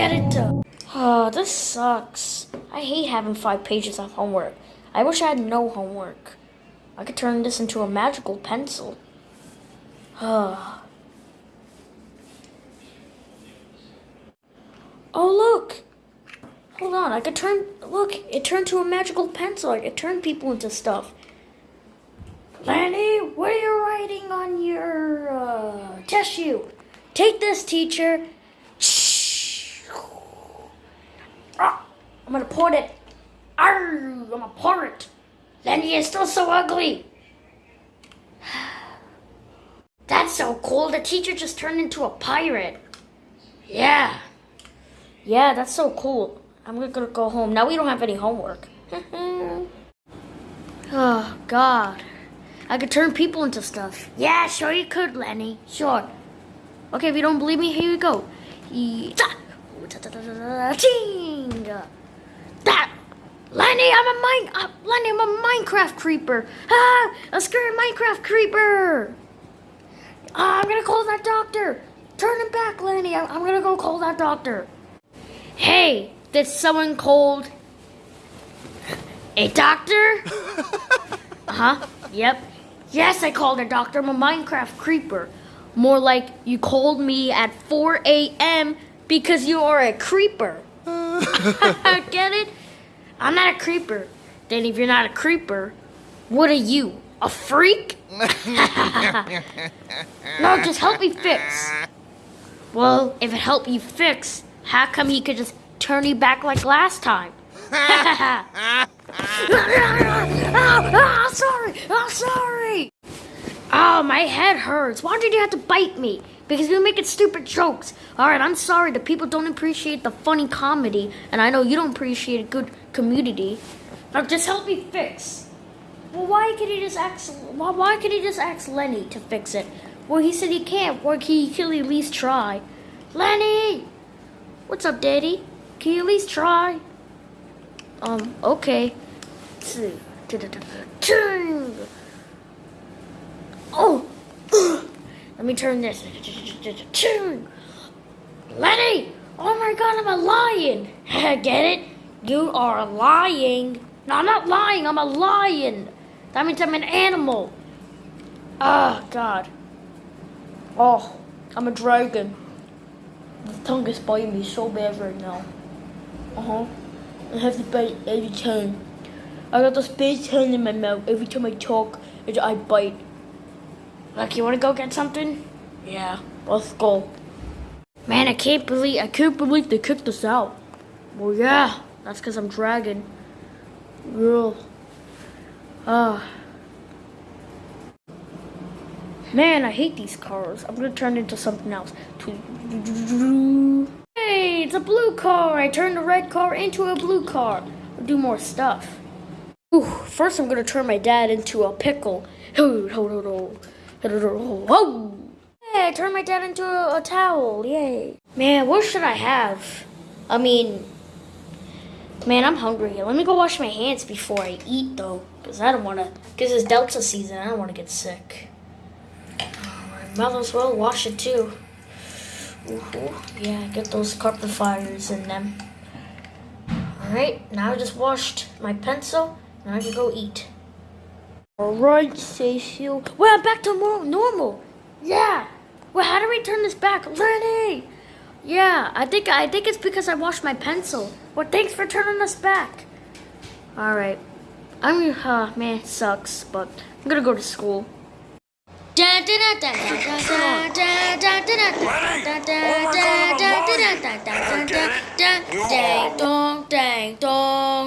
get it done. Oh, this sucks. I hate having five pages of homework. I wish I had no homework. I could turn this into a magical pencil. oh, look! Hold on, I could turn. Look, it turned to a magical pencil. I could turn people into stuff. Lanny, what are you writing on your uh, tissue? Take this, teacher. Shh. Ah, I'm gonna pour it. Arr, I'm gonna pour it. Lenny is still so ugly. That's so cool. The teacher just turned into a pirate. Yeah. Yeah, that's so cool. I'm gonna go home. Now we don't have any homework. oh, God. I could turn people into stuff. Yeah, sure you could, Lenny. Sure. Okay, if you don't believe me, here you go. That Lenny, I'm a mine. Uh, Lenny, I'm a Minecraft creeper. Ah, a scary Minecraft creeper. Ah, I'm gonna call that doctor. Turn him back, Lenny. I'm, I'm gonna go call that doctor. Hey, did someone called a doctor? uh huh. Yep. Yes, I called a doctor. I'm a Minecraft creeper. More like you called me at 4 a.m. because you are a creeper. Get it? I'm not a creeper. Then if you're not a creeper, what are you? A freak? no, just help me fix. Well, if it helped you fix, how come he could just turn you back like last time? oh, oh, sorry. Oh, sorry. Oh, my head hurts. Why did you have to bite me? Because you're making stupid jokes. Alright, I'm sorry. The people don't appreciate the funny comedy, and I know you don't appreciate a good community. Now just help me fix. Well, why could he just ask? Why, why could he just ask Lenny to fix it? Well, he said he can't. Or can he could at least try. Lenny, what's up, Daddy? Can you at least try? Um, okay. Oh! Let me turn this. Lenny! Oh my god, I'm a lion! Get it? You are lying. No, I'm not lying, I'm a lion. That means I'm an animal. Oh, God. Oh, I'm a dragon. The tongue is biting me so bad right now. Uh-huh. I have to bite every time. I got this big tongue in my mouth every time I talk and I bite. Like, you want to go get something? Yeah, let's go. Man, I can't believe I can't believe they kicked us out. Well, yeah, that's because I'm dragon. Real. Ah. Man, I hate these cars. I'm gonna turn into something else. Hey, it's a blue car. I turned the red car into a blue car. I'll do more stuff. Ooh, first I'm gonna turn my dad into a pickle. Ho, ho, ho, ho. Whoa! Hey, I turned my dad into a, a towel. Yay. Man, what should I have? I mean, man, I'm hungry. Let me go wash my hands before I eat, though. Because I don't want to, because it's Delta season. I don't want to get sick. Might as well wash it, too. Ooh, yeah, get those carpet fires in them. Alright, now I just washed my pencil. Now I can go eat. Alright, Cecil. Well, I'm back to more normal. Yeah. Well, how do we turn this back? Lenny! Yeah, I think I think it's because I washed my pencil. Well, thanks for turning us back. Alright. I'm, uh, man, it sucks, but I'm gonna go to school. Dang dong, dang dong.